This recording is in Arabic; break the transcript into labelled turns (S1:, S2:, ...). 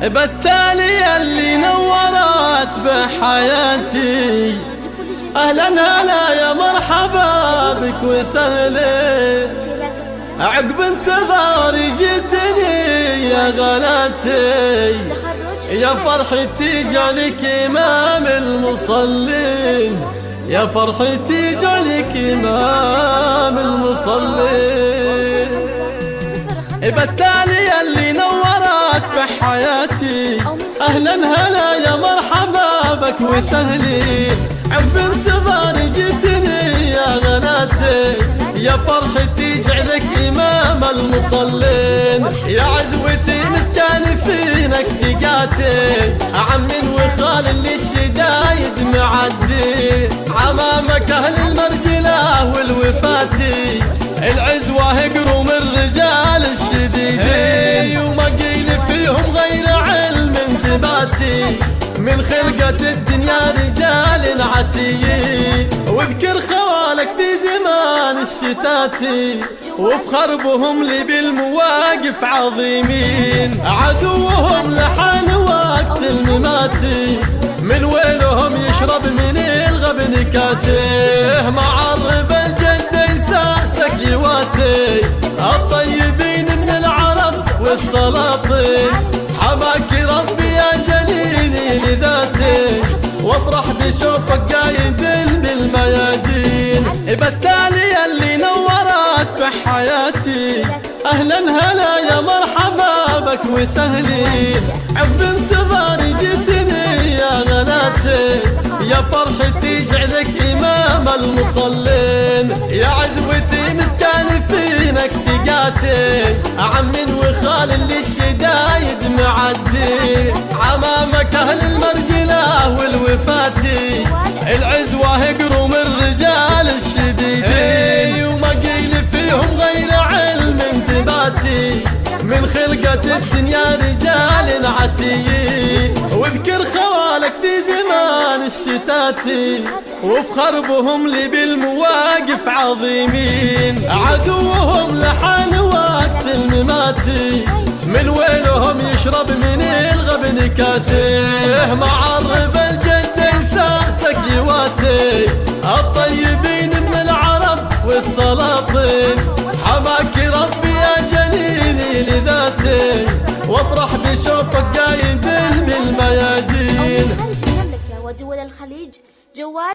S1: بالتالي اللي نورت بحياتي. أهلا هلا يا مرحبا بك وسهلا. عقب انتظاري جيتني يا غلاتي. يا فرحتي جعلك إمام المصلين. يا فرحتي جعلك إمام المصلين. بالتالي أهلا هلا يا مرحبا بك وسهلي عف انتظاري جيتني يا غناتي. يا فرحتي جعلك إمام المصلين. يا عزوتي متكانفينك ثقاتي. عم وخال من خلقة الدنيا رجال عتيين واذكر خوالك في زمان الشتاتي وفخر بهم لي بالمواقف عظيمين. عدوهم لحان وقت المماتي من ويلهم يشرب من الغبن كاسه معرب الجد يساسك يواتي الطيبين من العرب والسلاطين. حماك ربي لذاتي وافرح بشوفك قايد بالميادين. بالتالي اللي نورت بحياتي. أهلا هلا يا مرحبا بك وسهلي. عب انتظاري جيتني يا غناتي. يا فرحتي جعلك إمام المصلين. يا عزوتي متكانفينك ثقاتي. عم وخال اللي الشدايد معدي. عمامك أهل خلقة الدنيا رجال عتيين واذكر خوالك في زمان الشتاتي وافخر بهم لي بالمواقف عظيمين. عدوهم لحان وقت المماتي من ويلهم يشرب من الغبن كاسه معرب الجد بشوفك قايد بالميادين
S2: المملكة ودول الخليج جوال